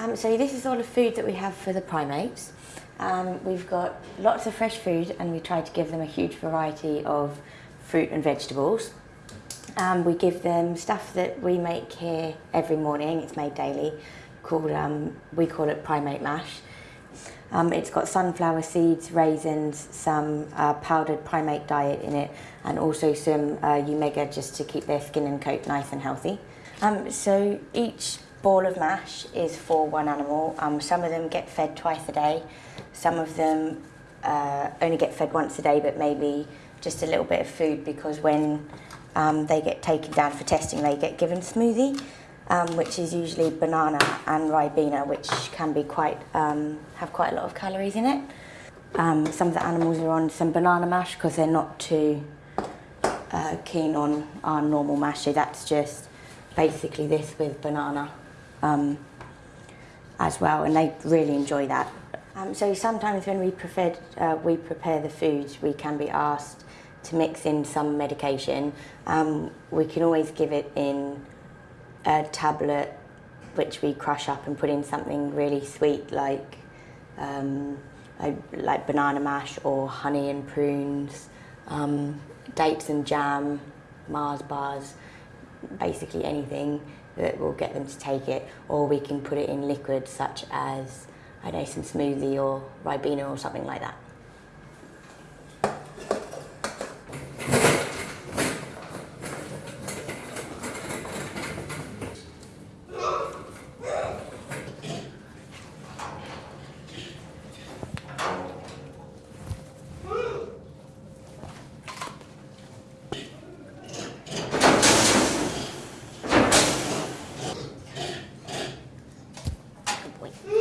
Um, so this is all the food that we have for the primates. Um, we've got lots of fresh food and we try to give them a huge variety of fruit and vegetables. Um, we give them stuff that we make here every morning, it's made daily, called, um, we call it primate mash. Um, it's got sunflower seeds, raisins, some uh, powdered primate diet in it, and also some uh, just to keep their skin and coat nice and healthy. Um, so each ball of mash is for one animal. Um, some of them get fed twice a day. Some of them uh, only get fed once a day, but maybe just a little bit of food because when um, they get taken down for testing, they get given smoothie, um, which is usually banana and ribena, which can be quite um, have quite a lot of calories in it. Um, some of the animals are on some banana mash because they're not too uh, keen on our normal mash. So that's just basically this with banana um, as well, and they really enjoy that. Um, so sometimes when we, prepared, uh, we prepare the foods, we can be asked to mix in some medication. Um, we can always give it in a tablet which we crush up and put in something really sweet like um, like banana mash or honey and prunes, um, dates and jam, Mars bars, basically anything that will get them to take it or we can put it in liquid such as I know some smoothie or Ribena or something like that. Mm.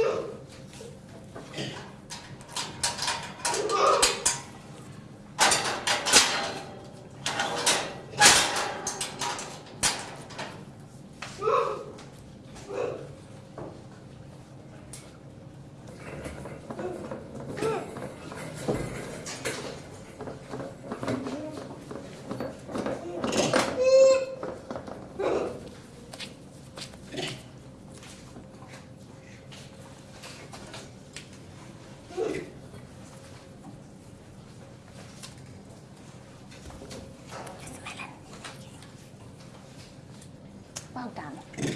Well done.